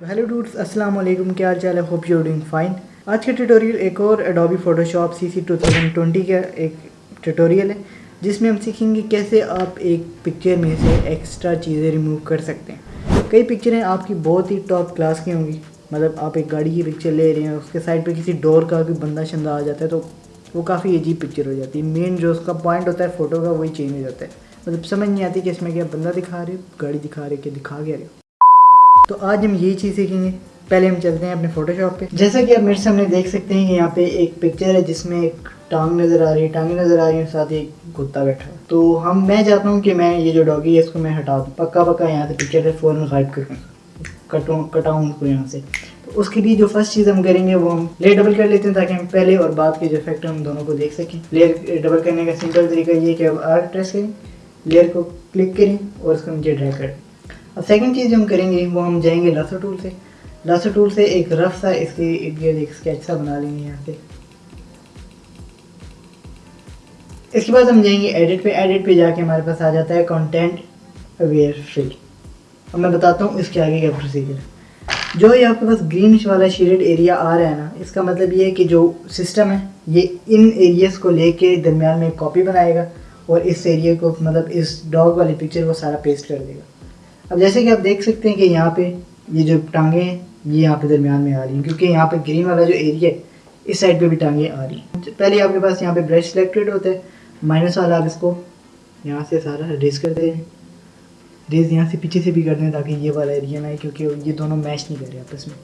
Hello ڈوٹس السلام علیکم کیا حال چال ہے ہوپ یو ڈوئنگ فائن آج کا ٹیٹوریل ایک اور Adobe Photoshop CC two ٹو تھاؤزینڈ ٹونٹی کا ایک ٹیٹوریل ہے جس میں ہم سیکھیں گے کیسے آپ ایک پکچر میں سے ایکسٹرا چیزیں ریموو کر سکتے ہیں کئی پکچریں آپ کی بہت ہی ٹاپ کلاس کی ہوں گی مطلب آپ ایک گاڑی کی پکچر لے رہے ہیں اس کے سائڈ پہ کسی ڈور کا کوئی بندہ شندہ آ جاتا ہے تو وہ کافی عجیب پکچر ہو جاتی ہے مین جو اس کا پوائنٹ ہوتا ہے فوٹو کا وہی چینج ہو جاتا ہے مطلب سمجھ نہیں آتی کہ اس میں کیا بندہ دکھا رہے گاڑی دکھا رہے کہ دکھا گیا رہے تو آج ہم یہی چیز سیکھیں گے۔ پہلے ہم چلتے ہیں اپنے فوٹو شاپ پہ۔ جیسا کہ آپ میرے سامنے دیکھ سکتے ہیں کہ یہاں پہ ایک پکچر ہے جس میں ایک ٹانگ نظر آ رہی ہے۔ ٹانگیں نظر آ رہی ہیں، ساتھ ایک کتا بیٹھا ہے۔ تو ہم، میں چاہتا ہوں کہ میں یہ جو ڈاگی ہے، اس کو میں ہٹا دوں۔ پکا پکا یہاں سے پکچر ہے، فوراً غائب کروں کٹوں، کٹاؤں اس کو یہاں سے۔ تو اس کے لیے جو فرسٹ چیز ہم کریں گے، وہ ہم لیئر ڈبل کر لیتے ہیں تاکہ ہم پہلے اور بعد کے جو افیکٹ ہم دونوں کو دیکھ سکیں۔ لیئر ڈبل کرنے کا سمپل طریقہ یہ کہ اب آر پریس کریں لیئر کو کلک کریں اور اس کو نیچے ڈرائی کریں سیکنڈ چیز جو ہم کریں گے، وہ ہم جائیں گے لاسو ٹول سے۔ لاسو ٹول سے ایک رف سا، اس کے ارد گرد ایک اسکیچ سا بنا لیں گے یہاں سے اس کے بعد ہم جائیں گے ایڈٹ پہ۔ ایڈٹ پہ جا کے ہمارے پاس آ جاتا ہے کانٹینٹ اویئر فل اب میں بتاتا ہوں اس کے آگے کا پروسیجر جو یہ آپ کے پاس گرینش والا شیڈڈ ایریا آ رہا ہے نا، اس کا مطلب یہ ہے کہ جو سسٹم ہے، یہ ان ایریاز کو لے کے درمیان میں ایک کاپی بنائے گا اور اس ایریا کو مطلب اس ڈاگ والی پکچر کو سارا پیسٹ کر دے گا۔ اب جیسے کہ آپ دیکھ سکتے ہیں کہ یہاں پہ یہ جو ٹانگیں ہیں، یہ یہاں پہ درمیان میں آ رہی ہیں، کیونکہ یہاں پہ گرین والا جو ایریا ہے، اس سائڈ پہ بھی ٹانگیں آ رہی ہیں۔ پہلے آپ کے پاس یہاں پہ برش سلیکٹڈ ہوتا ہے مائنس والا آپ اس کو یہاں سے سارا ریز کر دیں۔ ریز یہاں سے پیچھے سے بھی کر دیں تاکہ یہ والا ایریا نہ ہے کیونکہ یہ دونوں میچ نہیں کر رہے آپس میں۔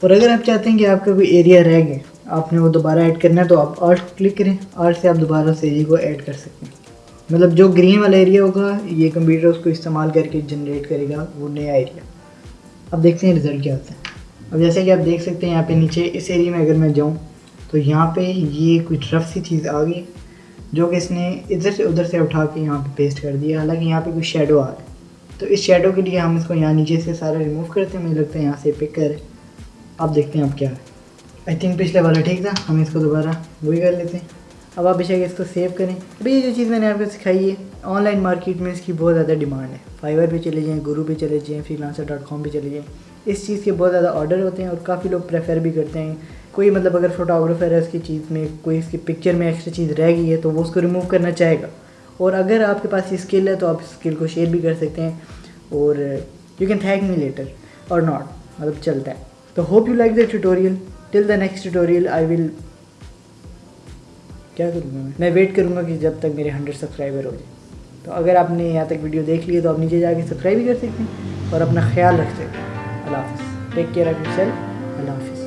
اور اگر آپ چاہتے ہیں کہ آپ کا کوئی ایریا رہ گئے آپ نے وہ دوبارہ ایڈ کرنا ہے، تو آپ آرٹ کلک کریں۔ آرٹ سے آپ دوبارہ اس ایریا کو ایڈ کر سکتے ہیں۔ مطلب جو گرین والا ایریا ہوگا، یہ کمپیوٹر اس کو استعمال کر کے جنریٹ کرے گا، وہ نیا ایریا اب دیکھتے ہیں رزلٹ کیا ہوتا ہے. اب جیسے کہ آپ دیکھ سکتے ہیں یہاں پہ نیچے اس ایریا میں اگر میں جاؤں، تو یہاں پہ یہ کچھ رف سی چیز آ گئی، جو کہ اس نے ادھر سے ادھر سے اٹھا کے یہاں پہ پیسٹ کر دیا. حالانکہ یہاں پہ کوئی شیڈو آ رہا ہے تو اس شیڈو کے لیے ہم اس کو یہاں نیچے سے سارا ریموو کرتے ہیں، مجھے لگتا ہے یہاں سے پک کر اب دیکھتے ہیں اب کیا ہے. آئی تھنک پچھلے والا ٹھیک تھا، ہم اس کو دوبارہ وہی کر لیتے ہیں. اب آپ بے اس کو سیو کریں۔ ابھی یہ جو چیز میں نے آپ کو سکھائی ہے آن لائن مارکیٹ میں اس کی بہت زیادہ ڈیمانڈ ہے۔ فائبر پہ چلے جائیں گرو پہ چلے جائیں فری لانسر ڈاٹ کام پہ چلے جائیں۔ اس چیز کے بہت زیادہ آرڈر ہوتے ہیں اور کافی لوگ پریفر بھی کرتے ہیں۔ کوئی مطلب اگر فوٹوگرافر ہے اس کی چیز میں، کوئی اس کی پکچر میں ایکسٹرا چیز رہ گئی ہے تو وہ اس کو ریموو کرنا چاہے گا۔ اور اگر آپ کے پاس یہ اسکل ہے تو آپ اس اسکل کو شیئر بھی کر سکتے ہیں۔ اور you can thank me later اور ناٹ مطلب چلتا ہے۔ تو hope you like the tutorial till the next tutorial I will کیا کروں گا میں؟ میں ویٹ کروں گا کہ جب تک میرے ہنڈریڈ سبسکرائبر ہو جائے تو اگر آپ نے یہاں تک ویڈیو دیکھ لی تو آپ نیچے جا کے سبسکرائب بھی کر سکتے ہیں اور اپنا خیال رکھ سکتے ہیں۔ اللہ حافظ۔ Take care of yourself اللہ حافظ۔